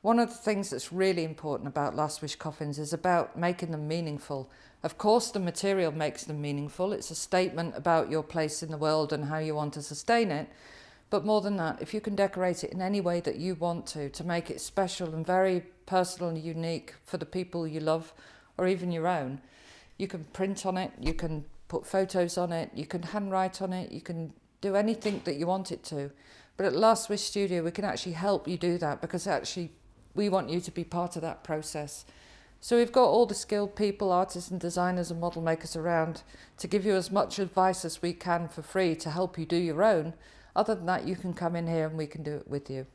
One of the things that's really important about Last Wish coffins is about making them meaningful. Of course, the material makes them meaningful. It's a statement about your place in the world and how you want to sustain it. But more than that, if you can decorate it in any way that you want to, to make it special and very personal and unique for the people you love or even your own, you can print on it, you can put photos on it, you can handwrite on it, you can do anything that you want it to. But at Last Wish Studio, we can actually help you do that because actually we want you to be part of that process. So we've got all the skilled people, artists and designers and model makers around to give you as much advice as we can for free to help you do your own. Other than that, you can come in here and we can do it with you.